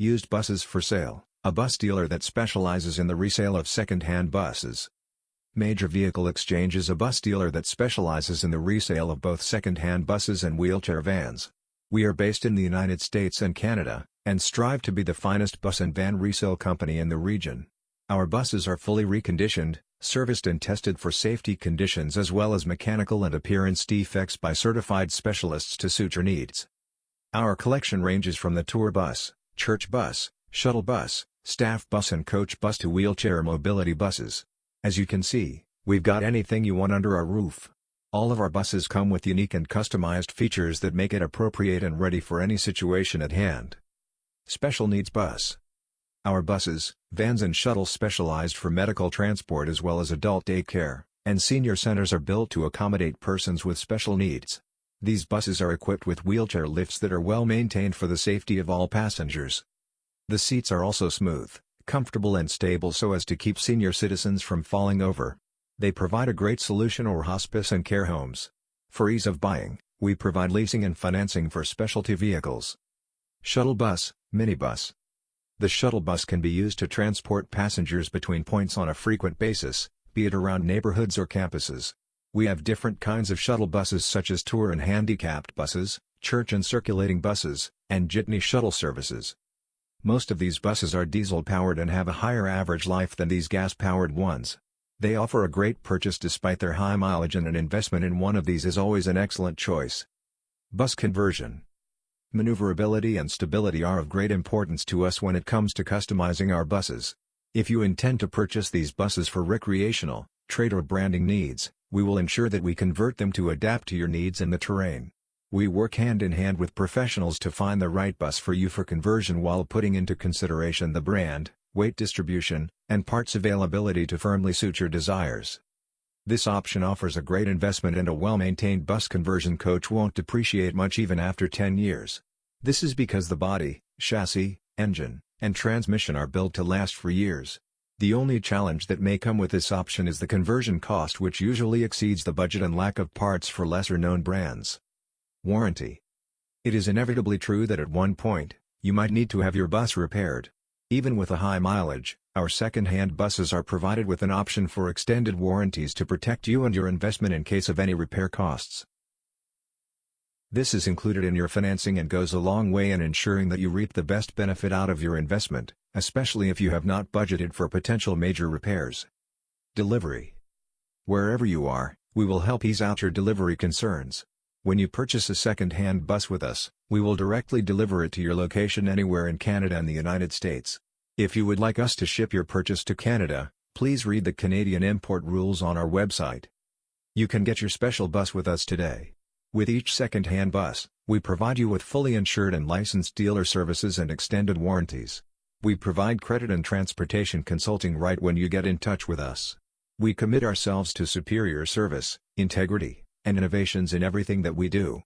Used Buses for Sale, a bus dealer that specializes in the resale of second-hand buses. Major Vehicle Exchange is a bus dealer that specializes in the resale of both second-hand buses and wheelchair vans. We are based in the United States and Canada, and strive to be the finest bus and van resale company in the region. Our buses are fully reconditioned, serviced and tested for safety conditions as well as mechanical and appearance defects by certified specialists to suit your needs. Our collection ranges from the tour bus, church bus, shuttle bus, staff bus and coach bus to wheelchair mobility buses. As you can see, we've got anything you want under our roof. All of our buses come with unique and customized features that make it appropriate and ready for any situation at hand. Special Needs Bus Our buses, vans and shuttles specialized for medical transport as well as adult daycare, and senior centers are built to accommodate persons with special needs. These buses are equipped with wheelchair lifts that are well maintained for the safety of all passengers. The seats are also smooth, comfortable and stable so as to keep senior citizens from falling over. They provide a great solution or hospice and care homes. For ease of buying, we provide leasing and financing for specialty vehicles. Shuttle Bus, Minibus The shuttle bus can be used to transport passengers between points on a frequent basis, be it around neighborhoods or campuses. We have different kinds of shuttle buses such as tour and handicapped buses, church and circulating buses, and jitney shuttle services. Most of these buses are diesel-powered and have a higher average life than these gas-powered ones. They offer a great purchase despite their high mileage and an investment in one of these is always an excellent choice. Bus conversion Maneuverability and stability are of great importance to us when it comes to customizing our buses. If you intend to purchase these buses for recreational, trade or branding needs, we will ensure that we convert them to adapt to your needs and the terrain. We work hand in hand with professionals to find the right bus for you for conversion while putting into consideration the brand, weight distribution, and parts availability to firmly suit your desires. This option offers a great investment and a well-maintained bus conversion coach won't depreciate much even after 10 years. This is because the body, chassis, engine, and transmission are built to last for years. The only challenge that may come with this option is the conversion cost which usually exceeds the budget and lack of parts for lesser-known brands. Warranty It is inevitably true that at one point, you might need to have your bus repaired. Even with a high mileage, our second-hand buses are provided with an option for extended warranties to protect you and your investment in case of any repair costs. This is included in your financing and goes a long way in ensuring that you reap the best benefit out of your investment, especially if you have not budgeted for potential major repairs. Delivery Wherever you are, we will help ease out your delivery concerns. When you purchase a second-hand bus with us, we will directly deliver it to your location anywhere in Canada and the United States. If you would like us to ship your purchase to Canada, please read the Canadian import rules on our website. You can get your special bus with us today. With each second-hand bus, we provide you with fully insured and licensed dealer services and extended warranties. We provide credit and transportation consulting right when you get in touch with us. We commit ourselves to superior service, integrity, and innovations in everything that we do.